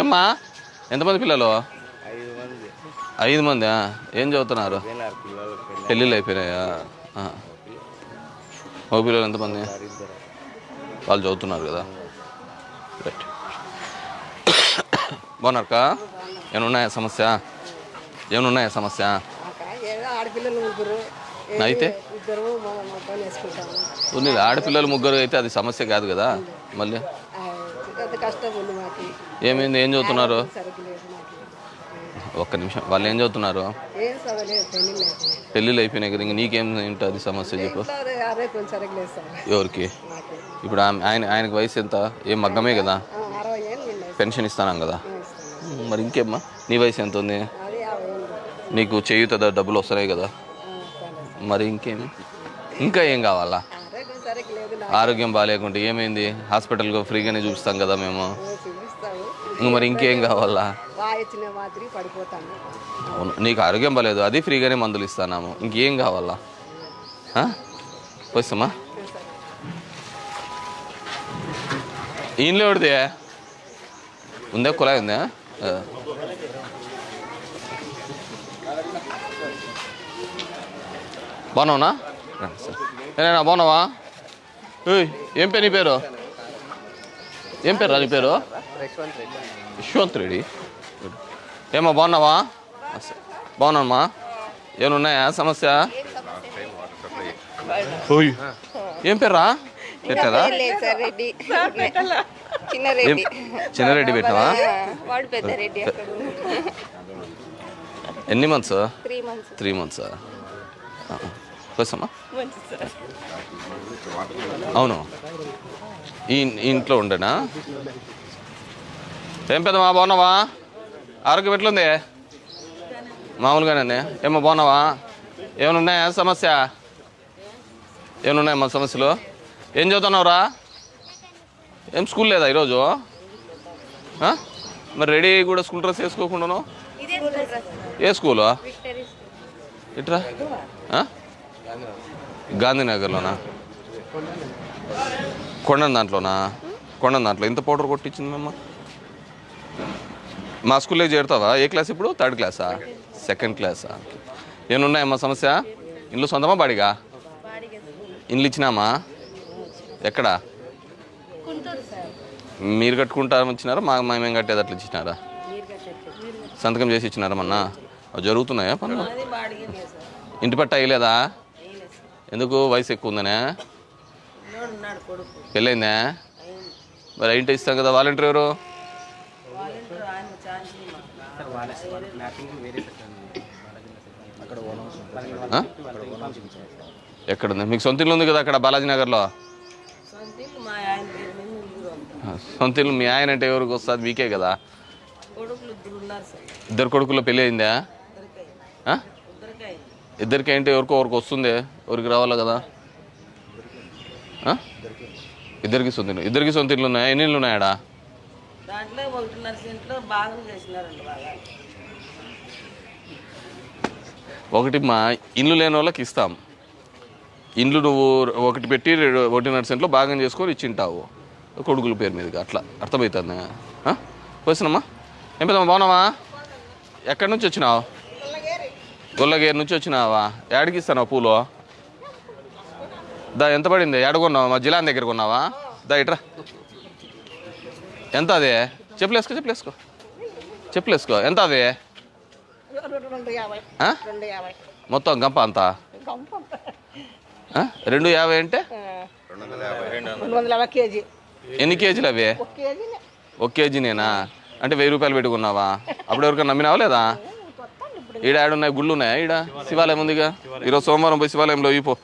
ఏమ్మా? ఎంతమంది పిల్లలు? ఐదు మంది. ఐదు మంది? ఏం చదువుతున్నారు? పెళ్ళిళ్ళు అయిపోయినాయా. మగ పిల్లలు ఎంతమంది? వాళ్ళు చదువుతున్నారు కదా. రైట్ బాగున్నారక్క? ఏమన్నాయా సమస్య? ఏమన్నాయా సమస్య? అయితే ఆడపిల్లలు ముగ్గురు అయితే అది సమస్య కాదు కదా. మళ్ళీ? కష్టం ఉంది మాకు. ఏమైంది? ఏం చదువుతున్నారు? ఒక్క నిమిషం. వాళ్ళు ఏం చదువుతున్నారు? ఏం చదవలేదు పెళ్ళి లేదు పెళ్ళిళ్ళు అయిపోయినాయి కదా ఇంక నీకేం ఉంటుంది సమస్య చెప్పు. ఇంట్లో కొంచెం సార్. ఎవరికి? ఇప్పుడు ఆమె- ఆయన ఆయనకి వయసు ఎంత? ఏం మగ్గమే కదా? ఆ, అరవై ఏళ్ళు ఉన్నాయి పెన్షన్ ఇస్తానం కదా? మరి ఇంకేమ్మా? నీ వయసు ఎంత ఉంది? అది యాభై ఏళ్ళు నీకు చేయుత డబ్బులు వస్తున్నాయి కదా? ఆ, సరే మరి ఇంకేమి? ఇంకా ఏం కావాలా? ఆరోగ్యం బాగాలేకుంటే ఏమైంది? హాస్పిటల్కి ఫ్రీగానే చూపిస్తాం కదా మేము. ఇంక మరి ఇంకేం కావాలా? అవును నీకు ఆరోగ్యం బాగాలేదు. అది ఫ్రీగానే మందులు ఇస్తాము ఇంకేం కావాలా? వస్తామా ఇంట్లో ఎవరిదే? ఉందా? కుళాయి ఉందా. బాగున్నావునా సార్. బాగున్నావా? ఏం పేరు నీ పేరు? ఏం పేరు రా నీ పేరు? యశ్వంత్ రెడ్డి. ఏమా బాగున్నావా? బాగున్నామ్మా ఏమన్నాయా సమస్య? ఏం పేర్రా? పెట్టారా? లేదు సార్ రెడ్డి. చిన్న రెడ్డి. చిన్నారెడ్డి పెట్టావా? వాడు పెద్ద రెడ్డి అక్కడ ఎన్ని మంత్స్ త్రీ మంత్స్ కోసమ్మా అవును. ఈ ఇంట్లో ఉండేనా? ఏం పెద్దమ్మా బాగున్నావా? ఆరోగ్యం ఎట్లుంది? మామూలుగానే ఏమో బాగున్నావా? ఏమైనా ఉన్నాయా సమస్య? ఏమైనా ఉన్నాయా మా సమస్యలు? ఏం చదువుతున్నావురా? ఏం స్కూల్ లేదా ఈరోజు? మరి రెడీ కూడా స్కూల్ డ్రెస్ వేసుకోకుండాను? ఏ స్కూలు? ఇట్రా? గాంధీనగర్లోనా? కొండ దాంట్లోనా? కొండ దాంట్లో. ఇంత పౌడర్ కొట్టించింది మేమ మా స్కూల్లో చేరుతావా? ఏ క్లాస్ ఇప్పుడు? థర్డ్ క్లాసా సెకండ్ క్లాసా ఏమున్నాయమ్మా సమస్య? ఇల్లు సొంతమా బాడిగా? ఇల్లు ఇచ్చినామా? ఎక్కడ? మీరు కట్టుకుంటారని ఇచ్చినారా? మా మేము కట్టేది అట్లా ఇచ్చినారా? సంతకం చేసి ఇచ్చినారా మొన్న? అవి జరుగుతున్నాయా పనులు? ఇంటి పట్ట అయ్యలేదా ఎందుకు వయసు ఎక్కువ ఉందనే? పెళ్ళైందా? మరి ఇంటి ఇస్తాం కదా వాలంటీర్ ఎవరు? ఎక్కడుంది? మీకు సొంత ఇల్లు ఉంది కదా అక్కడ బాలాజీ నగర్లో? సొంత ఇల్లు మీ ఆయన అంటే ఎవరికి వస్తుంది? మీకే కదా? ఇద్దరు కొడుకుల్లో పెళ్ళి అయిందా? ఇద్దరికి ఏంటి? ఎవరికో ఎవరికి వస్తుంది? ఎవరికి రావాలా కదా? ఇద్దరికి సొంత ఇల్లు ఇద్దరికి సొంత ఇల్లు ఉన్నాయా? ఎన్ని ఇల్లు ఉన్నాయాడా? ఒకటి మా ఇల్లు లేని వాళ్ళకి ఇస్తాం. ఇండ్లు నువ్వు ఒకటి పెట్టి రెండు- ఒకటిన్నర సెంట్లో భాగం చేసుకొని ఇచ్చింటావు. కొడుకుల పేరు మీదకి అట్లా. అర్థమవుతుంది వచ్చినమ్మా ఏం పెద్దమ్మా బాగున్నావా? ఎక్కడి నుంచి వచ్చినావు? గొల్లగేరు నుంచి వచ్చినావా? ఏడికి ఇస్తాను పూలు? దా ఎంత పడింది? ఎడగొన్నావా మా జిల్లా దగ్గర కొన్నావా? దా ఇట్రా. ఎంత అది? చెప్పులేసుకో చెప్పులేసుకో చెప్పులేసుకో ఎంత అది? మొత్తం గంప అంతా? రెండు యాభై అంటే? ఎన్ని కేజీలు అవి? ఒక కేజీనేనా అంటే వెయ్యి రూపాయలు పెట్టుకున్నావా? అప్పుడు ఎవరికైనా నమ్మినావా లేదా? ఈడ ఆడున్నాయి గుళ్ళు ఉన్నాయా ఈడ? శివాలయం ఉందిగా? ఈరోజు సోమవారం పోయి శివాలయంలో ఇపో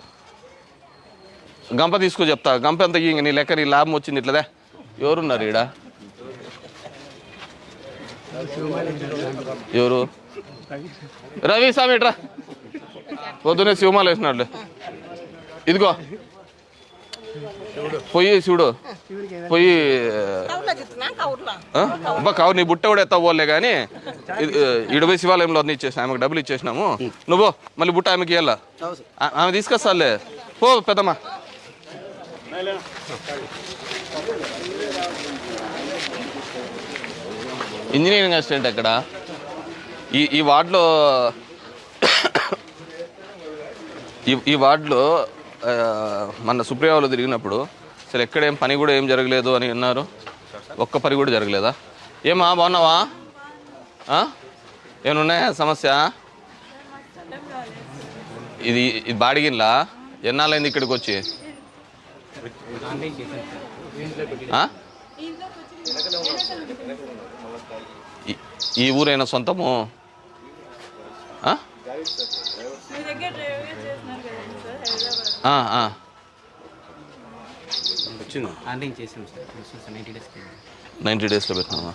గంప తీసుకో చెప్తా. గంప ఎంత ఇంక నీ లెక్క నీ లాభం వచ్చింది ఇట్లదే? ఎవరున్నారు ఈడ? ఎవరు? రవి స్వామి ఇట్రా. పొద్దునే శివమాల వేసినాడులే. ఇదిగో. పొయ్యి చూడు. పొయ్యి అబ్బా కావు నీ బుట్ట కూడా ఎత్తవోలే పోలే కానీ ఇడవై శివాలయంలో అన్ని ఇచ్చేసిన ఆమెకు డబ్బులు ఇచ్చేసినాము. నువ్వు మళ్ళీ బుట్ట ఆమెకి ఇవ్వాల ఆమె తీసుకొస్తాలే. పో పెద్దమ్మా. ఇంజనీరింగ్ అసిస్టెంట్ ఎక్కడ? ఈ ఈ వార్డులో ఈ వార్డులో మన సుప్రియాలో తిరిగినప్పుడు అసలు ఎక్కడేం పని కూడా ఏం జరగలేదు అని అన్నారు. ఒక్క పని కూడా జరగలేదా? ఏమా బాగున్నావా? ఏమన్నాయా సమస్య? ఇది ఇది బాడిగిన్లా ఎన్నాళ్ళైంది ఇక్కడికి వచ్చి ఈ ఊరైనా సొంతము? ఆన్లైన్ చేసాం సార్. నైంటీ డేస్లో పెట్టినామా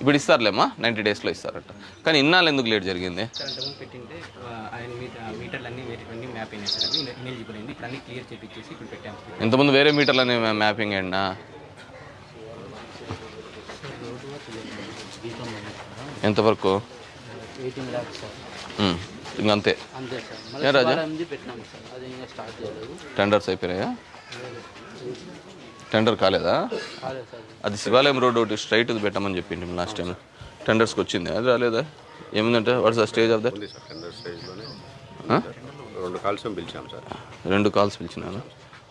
ఇప్పుడు ఇస్తారులేమ్మా నైంటీ డేస్లో ఇస్తారట. కానీ ఇన్నాళ్ళు ఎందుకు లేట్ జరిగింది? సార్ అంతకుముందు పెట్టింటే ఆ, ఆయన మీద మీటర్లు అన్నీ వేరే అన్నీ మ్యాప్ అయినాయి సార్. అవి ఇనెలిజిబుల్ అయింది ఇప్పుడు అన్నీ క్లియర్ చేపించేసి ఇప్పుడు పెట్టాము సార్. ఇంతకుముందు వేరే మీటర్లనే మ్యాపింగ్ అయినా ఎంతవరకు ఎయిటీన్ ల్యాక్స్ ఇంకంతే ఏ రాజా? శివాలయంది పెట్టినాం సార్. అది ఇంకా స్టార్ట్ చేయలేదు. టెండర్స్ అయిపోయాయా టెండర్ కాలేదా? అది శివాలయం రోడ్ ఒకటి స్ట్రైట్ పెట్టమని చెప్పింది లాస్ట్ టైం టెండర్స్కి వచ్చింది. అది రాలేదా? ఏమిందంటే what's the stage of that రెండు కాల్స్ పిలిచాం సార్. రెండు కాల్స్ పిలిచినాను